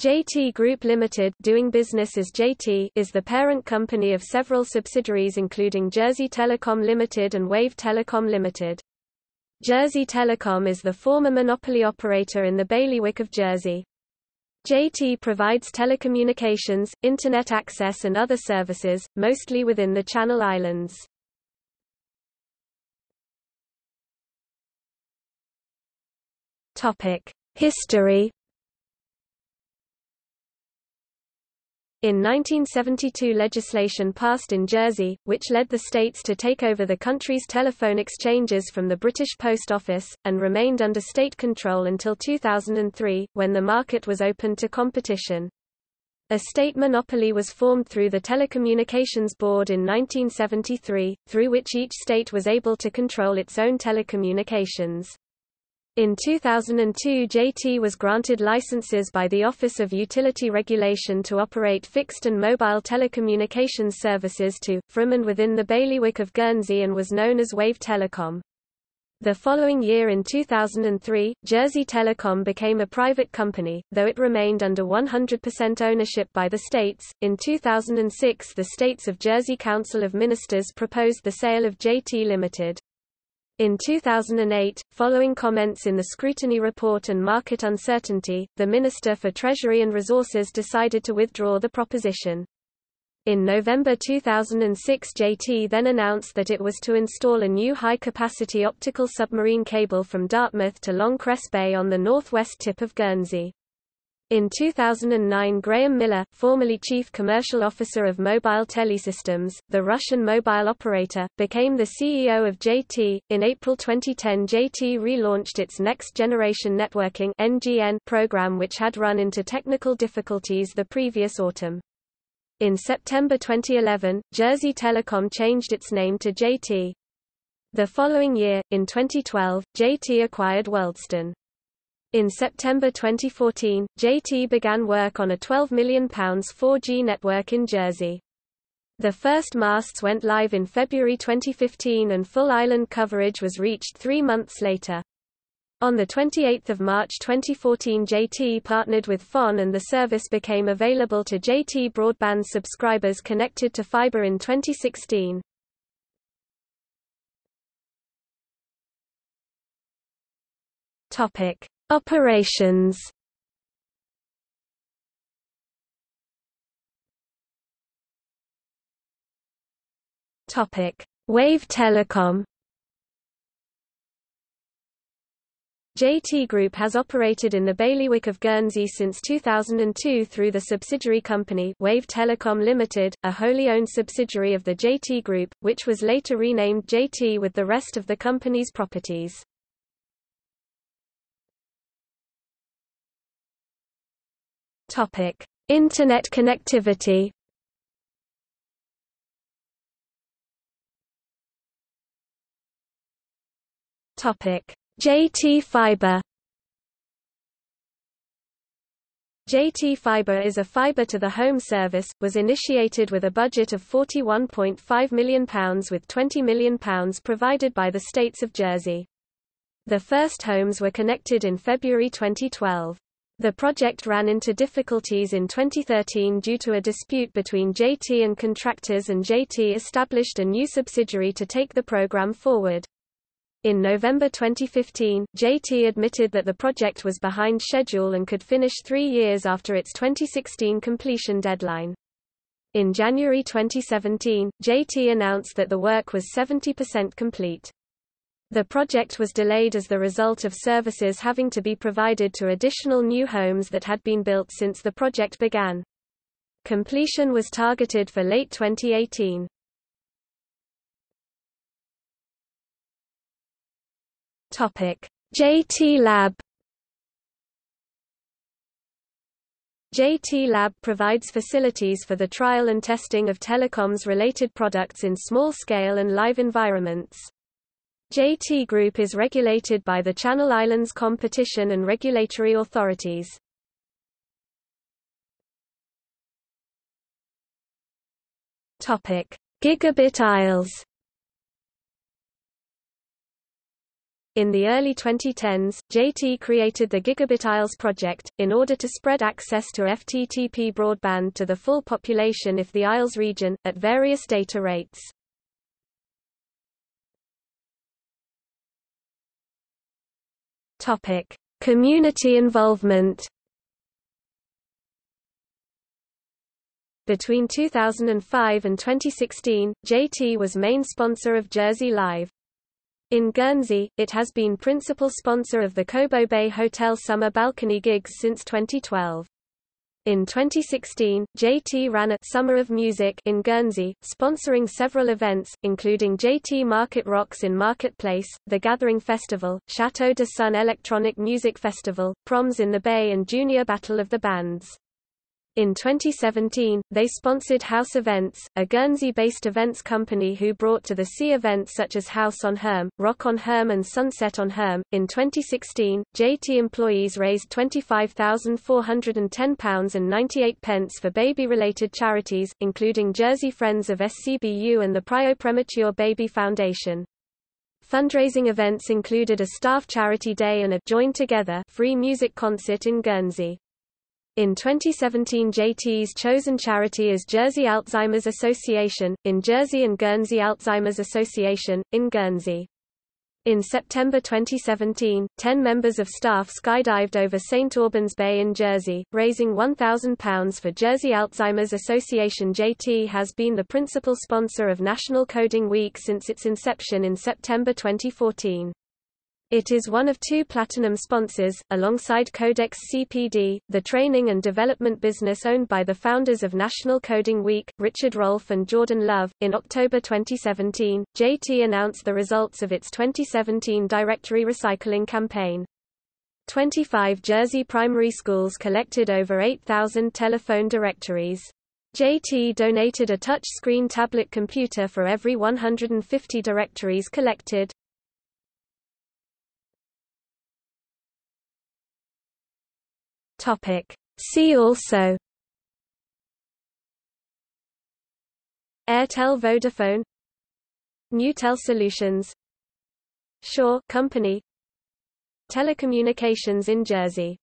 JT Group Limited doing business as JT is the parent company of several subsidiaries including Jersey Telecom Limited and Wave Telecom Limited. Jersey Telecom is the former monopoly operator in the bailiwick of Jersey. JT provides telecommunications, Internet access and other services, mostly within the Channel Islands. History In 1972 legislation passed in Jersey, which led the states to take over the country's telephone exchanges from the British Post Office, and remained under state control until 2003, when the market was opened to competition. A state monopoly was formed through the Telecommunications Board in 1973, through which each state was able to control its own telecommunications. In 2002 JT was granted licenses by the Office of Utility Regulation to operate fixed and mobile telecommunications services to, from and within the bailiwick of Guernsey and was known as Wave Telecom. The following year in 2003, Jersey Telecom became a private company, though it remained under 100% ownership by the states. In 2006 the States of Jersey Council of Ministers proposed the sale of JT Limited. In 2008, following comments in the scrutiny report and market uncertainty, the Minister for Treasury and Resources decided to withdraw the proposition. In November 2006 JT then announced that it was to install a new high-capacity optical submarine cable from Dartmouth to Long Bay on the northwest tip of Guernsey. In 2009 Graham Miller, formerly Chief Commercial Officer of Mobile Telesystems, the Russian mobile operator, became the CEO of JT. In April 2010 JT relaunched its Next Generation Networking (NGN) program which had run into technical difficulties the previous autumn. In September 2011, Jersey Telecom changed its name to JT. The following year, in 2012, JT acquired Worldston. In September 2014, JT began work on a £12 million 4G network in Jersey. The first masts went live in February 2015 and full island coverage was reached three months later. On 28 March 2014 JT partnered with FON and the service became available to JT broadband subscribers connected to fiber in 2016. Topic. Operations Topic: Wave Telecom. JT Group has operated in the bailiwick of Guernsey since 2002 through the subsidiary company Wave Telecom Limited, a wholly owned subsidiary of the JT Group, which was later renamed JT with the rest of the company's properties. Topic: Internet connectivity. Topic: JT Fiber. JT Fiber is a fiber to the home service, was initiated with a budget of £41.5 million with £20 million provided by the states of Jersey. The first homes were connected in February 2012. The project ran into difficulties in 2013 due to a dispute between JT and contractors and JT established a new subsidiary to take the program forward. In November 2015, JT admitted that the project was behind schedule and could finish three years after its 2016 completion deadline. In January 2017, JT announced that the work was 70% complete. The project was delayed as the result of services having to be provided to additional new homes that had been built since the project began. Completion was targeted for late 2018. Topic: JT Lab JT Lab provides facilities for the trial and testing of telecoms related products in small scale and live environments. JT Group is regulated by the Channel Islands competition and regulatory authorities. Topic: Gigabit Isles. In the early 2010s, JT created the Gigabit Isles project, in order to spread access to FTTP broadband to the full population if the Isles region, at various data rates. Topic: Community involvement. Between 2005 and 2016, JT was main sponsor of Jersey Live. In Guernsey, it has been principal sponsor of the Cobo Bay Hotel summer balcony gigs since 2012. In 2016, JT ran a Summer of Music in Guernsey, sponsoring several events, including JT Market Rocks in Marketplace, The Gathering Festival, Chateau de Sun Electronic Music Festival, Proms in the Bay and Junior Battle of the Bands. In 2017, they sponsored House Events, a Guernsey-based events company who brought to the sea events such as House on Herm, Rock on Herm and Sunset on Herm. In 2016, JT employees raised £25,410 and 98 for baby-related charities, including Jersey Friends of SCBU and the Prio Premature Baby Foundation. Fundraising events included a staff charity day and a Join Together free music concert in Guernsey. In 2017 JT's chosen charity is Jersey Alzheimer's Association, in Jersey and Guernsey Alzheimer's Association, in Guernsey. In September 2017, 10 members of staff skydived over St. Aubin's Bay in Jersey, raising £1,000 for Jersey Alzheimer's Association JT has been the principal sponsor of National Coding Week since its inception in September 2014. It is one of two platinum sponsors, alongside Codex CPD, the training and development business owned by the founders of National Coding Week, Richard Rolfe and Jordan Love. In October 2017, JT announced the results of its 2017 directory recycling campaign. 25 Jersey primary schools collected over 8,000 telephone directories. JT donated a touch-screen tablet computer for every 150 directories collected. Topic. See also Airtel Vodafone Newtel Solutions Sure Company Telecommunications in Jersey